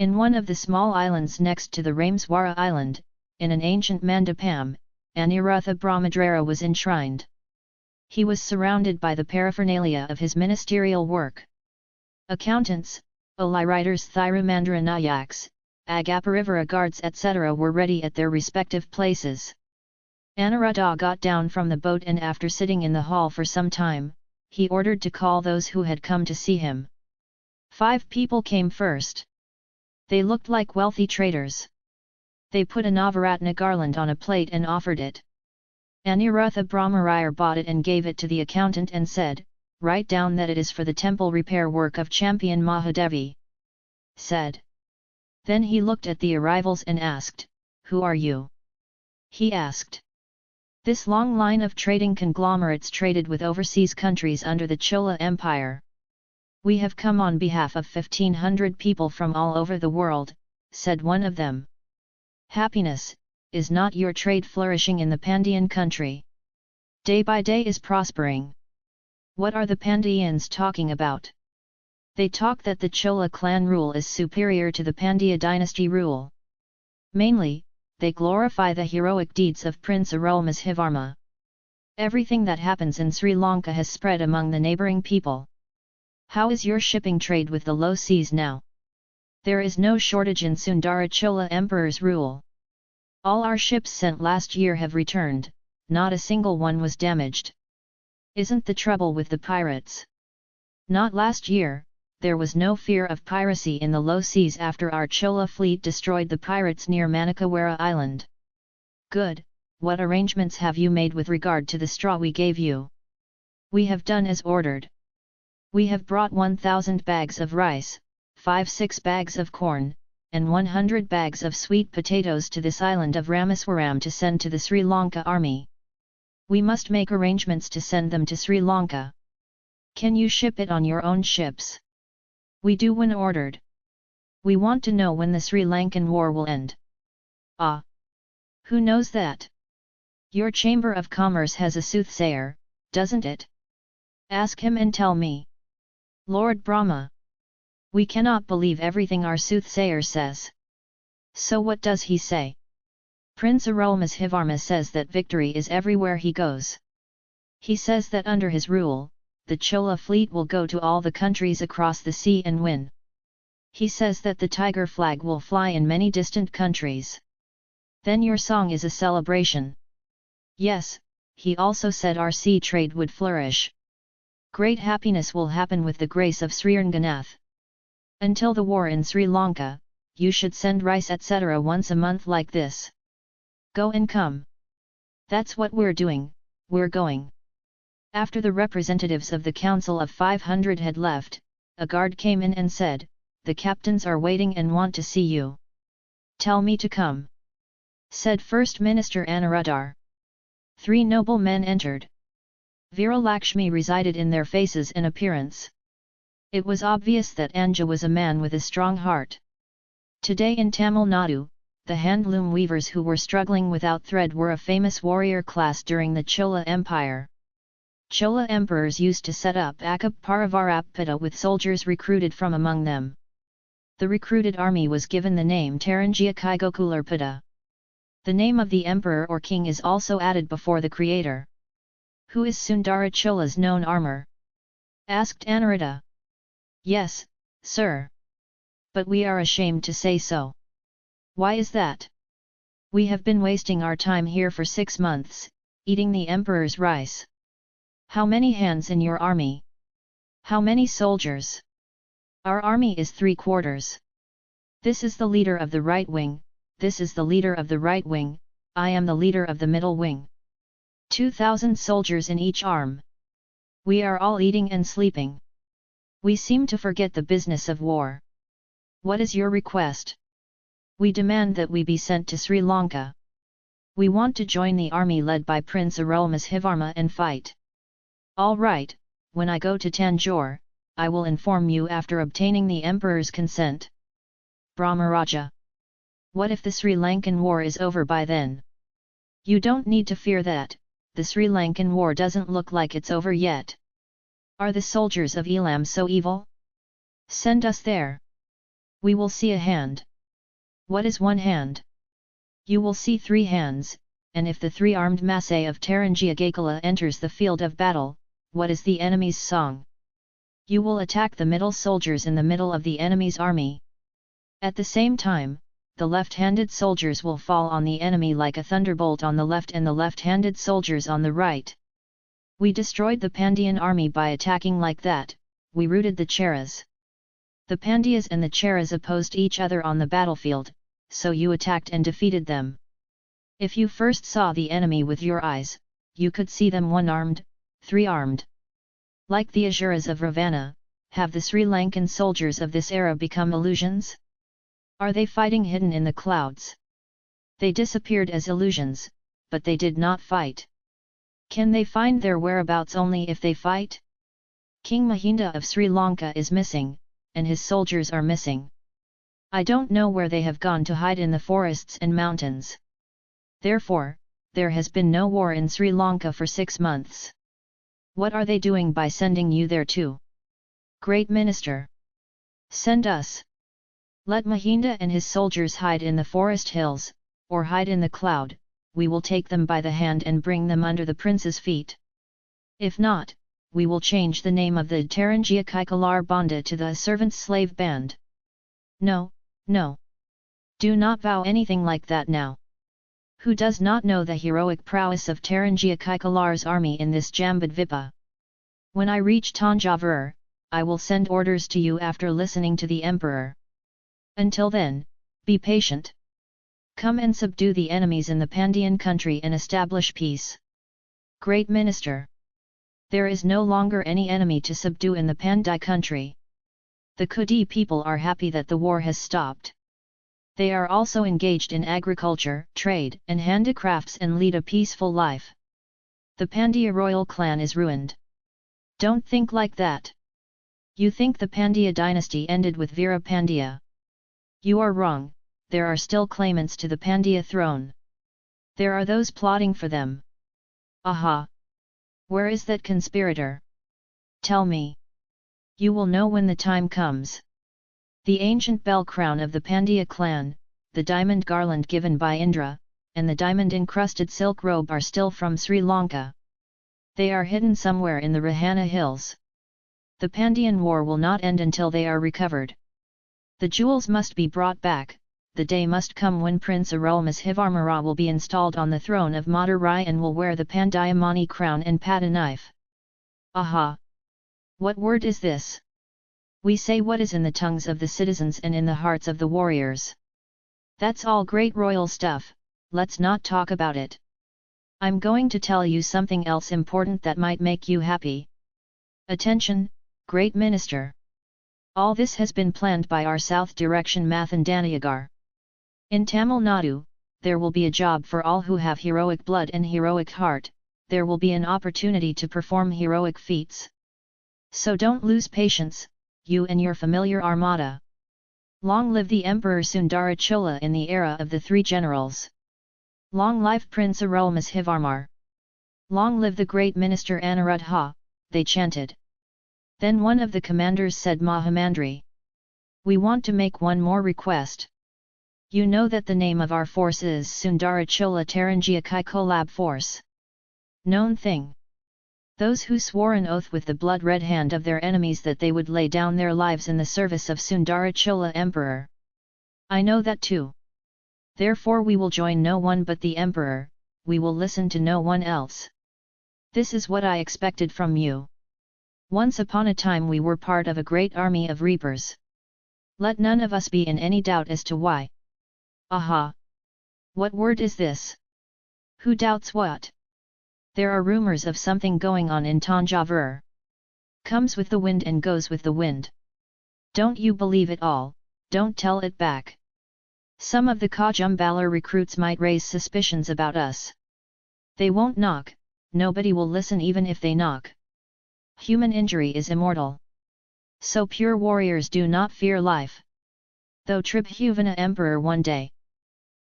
In one of the small islands next to the Rameswara island, in an ancient mandapam, Anirutha Brahmadrara was enshrined. He was surrounded by the paraphernalia of his ministerial work. Accountants, Oli writers Thirumandara Nayaks, Agaparivara guards etc. were ready at their respective places. Anuruddha got down from the boat and after sitting in the hall for some time, he ordered to call those who had come to see him. Five people came first. They looked like wealthy traders. They put a Navaratna garland on a plate and offered it. Anirutha Brahmarayar bought it and gave it to the accountant and said, Write down that it is for the temple repair work of Sembiyan Mahadevi. Said. Then he looked at the arrivals and asked, Who are you? He asked. This long line of trading conglomerates traded with overseas countries under the Chola Empire. We have come on behalf of 1500 people from all over the world, said one of them. Happiness, is not your trade flourishing in the Pandyan country? Day by day is prospering. What are the Pandians talking about? They talk that the Chola clan rule is superior to the Pandya dynasty rule. Mainly, they glorify the heroic deeds of Prince Arulmozhivarma. Everything that happens in Sri Lanka has spread among the neighbouring people. How is your shipping trade with the low seas now? There is no shortage in Sundara Chola Emperor's rule. All our ships sent last year have returned, not a single one was damaged. Isn't the trouble with the pirates? Not last year, there was no fear of piracy in the low seas after our Chola fleet destroyed the pirates near Manickawara Island. Good, what arrangements have you made with regard to the straw we gave you? We have done as ordered. We have brought 1000 bags of rice, 5-6 bags of corn, and 100 bags of sweet potatoes to this island of Rameswaram to send to the Sri Lanka army. We must make arrangements to send them to Sri Lanka. Can you ship it on your own ships? We do when ordered. We want to know when the Sri Lankan war will end. Ah! Who knows that? Your Chamber of Commerce has a soothsayer, doesn't it? Ask him and tell me. Lord Brahma. We cannot believe everything our soothsayer says. So what does he say? Prince Arulmozhivarma says that victory is everywhere he goes. He says that under his rule, the Chola fleet will go to all the countries across the sea and win. He says that the tiger flag will fly in many distant countries. Then your song is a celebration. Yes, he also said our sea trade would flourish. Great happiness will happen with the grace of Sriranganath. Until the war in Sri Lanka, you should send rice etc. once a month like this. Go and come. That's what we're doing, we're going. After the representatives of the Council of 500 had left, a guard came in and said, The captains are waiting and want to see you. Tell me to come. Said First Minister Anuruddhar. Three noble men entered. Viralakshmi resided in their faces and appearance. It was obvious that Anja was a man with a strong heart. Today in Tamil Nadu, the handloom weavers who were struggling without thread were a famous warrior class during the Chola Empire. Chola emperors used to set up Paravarappada with soldiers recruited from among them. The recruited army was given the name Tarangia Kaigokularpada. The name of the emperor or king is also added before the creator. Who is Sundara Chola's known armor? Asked Anuruddha. Yes, sir. But we are ashamed to say so. Why is that? We have been wasting our time here for six months, eating the emperor's rice. How many hands in your army? How many soldiers? Our army is three quarters. This is the leader of the right wing, this is the leader of the right wing, I am the leader of the middle wing. Two thousand soldiers in each arm. We are all eating and sleeping. We seem to forget the business of war. What is your request? We demand that we be sent to Sri Lanka. We want to join the army led by Prince Arulmozhivarma and fight. All right, when I go to Tanjore, I will inform you after obtaining the emperor's consent. Brahmaraja. What if the Sri Lankan war is over by then? You don't need to fear that, the Sri Lankan war doesn't look like it's over yet. Are the soldiers of Elam so evil? Send us there. We will see a hand. What is one hand? You will see three hands, and if the three-armed masse of Tarangiagakala enters the field of battle, what is the enemy's song? You will attack the middle soldiers in the middle of the enemy's army. At the same time, the left-handed soldiers will fall on the enemy like a thunderbolt on the left and the left-handed soldiers on the right. We destroyed the Pandyan army by attacking like that, we routed the Cheras. The Pandyas and the Cheras opposed each other on the battlefield, so you attacked and defeated them. If you first saw the enemy with your eyes, you could see them one-armed, three-armed. Like the Asuras of Ravana, have the Sri Lankan soldiers of this era become illusions? Are they fighting hidden in the clouds? They disappeared as illusions, but they did not fight. Can they find their whereabouts only if they fight? King Mahinda of Sri Lanka is missing, and his soldiers are missing. I don't know where they have gone to hide in the forests and mountains. Therefore, there has been no war in Sri Lanka for six months. What are they doing by sending you there too? Great Minister! Send us! Let Mahinda and his soldiers hide in the forest hills, or hide in the cloud, we will take them by the hand and bring them under the prince's feet. If not, we will change the name of the Tarangia Kaikalar Banda to the Servant Slave Band. No, no. Do not vow anything like that now. Who does not know the heroic prowess of Tarangia Kaikalar's army in this Jambudvipa? When I reach Tanjavur, I will send orders to you after listening to the emperor. Until then, be patient. Come and subdue the enemies in the Pandyan country and establish peace. Great Minister! There is no longer any enemy to subdue in the Pandai country. The Kudi people are happy that the war has stopped. They are also engaged in agriculture, trade, and handicrafts and lead a peaceful life. The Pandya royal clan is ruined. Don't think like that. You think the Pandya dynasty ended with Veera Pandya. You are wrong, there are still claimants to the Pandya throne. There are those plotting for them. Aha! Where is that conspirator? Tell me. You will know when the time comes. The ancient bell crown of the Pandya clan, the diamond garland given by Indra, and the diamond-encrusted silk robe are still from Sri Lanka. They are hidden somewhere in the Rohana hills. The Pandyan war will not end until they are recovered. The jewels must be brought back, the day must come when Prince Arulmozhivarmara will be installed on the throne of Madurai and will wear the Pandayamani crown and pata knife. Aha! What word is this? We say what is in the tongues of the citizens and in the hearts of the warriors. That's all great royal stuff, let's not talk about it. I'm going to tell you something else important that might make you happy. Attention, great minister! All this has been planned by our south direction Mathindaniyagar. In Tamil Nadu, there will be a job for all who have heroic blood and heroic heart, there will be an opportunity to perform heroic feats. So don't lose patience, you and your familiar armada. Long live the Emperor Sundara Chola in the era of the three generals. Long live Prince Arulmozhivarmar. Long live the great minister Anuruddha, they chanted. Then one of the commanders said Mahamandri. We want to make one more request. You know that the name of our force is Sundara Chola Tarangia Kaikolab Force. Known thing. Those who swore an oath with the blood-red hand of their enemies that they would lay down their lives in the service of Sundara Chola Emperor. I know that too. Therefore we will join no one but the Emperor, we will listen to no one else. This is what I expected from you. Once upon a time we were part of a great army of reapers. Let none of us be in any doubt as to why. Aha! What word is this? Who doubts what? There are rumors of something going on in Tanjavur. Comes with the wind and goes with the wind. Don't you believe it all, don't tell it back. Some of the Kajumbalar recruits might raise suspicions about us. They won't knock, nobody will listen even if they knock. Human injury is immortal. So pure warriors do not fear life. Though Tribhuvana emperor one day.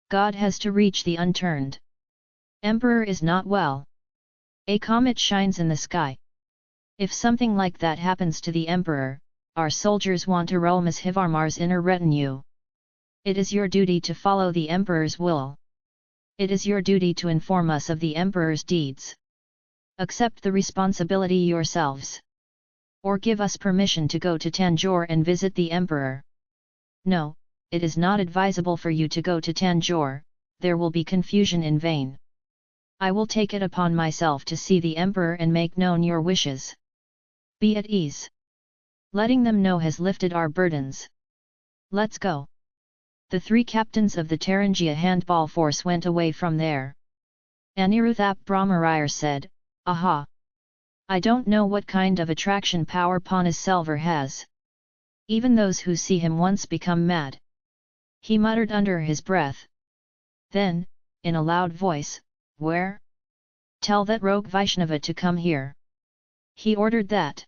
God has to reach the unturned. Emperor is not well. A comet shines in the sky. If something like that happens to the emperor, our soldiers want to roam as Hivarmar's inner retinue. It is your duty to follow the Emperor's will. It is your duty to inform us of the Emperor's deeds. Accept the responsibility yourselves. Or give us permission to go to Tanjore and visit the Emperor. No, it is not advisable for you to go to Tanjore, there will be confusion in vain. I will take it upon myself to see the Emperor and make known your wishes. Be at ease. Letting them know has lifted our burdens. Let's go. The three captains of the Tarangia handball force went away from there. Aniruthap Brahmarayar said, Aha! I don't know what kind of attraction power Selvar has. Even those who see him once become mad. He muttered under his breath. Then, in a loud voice, Where? Tell that rogue Vaishnava to come here. He ordered that.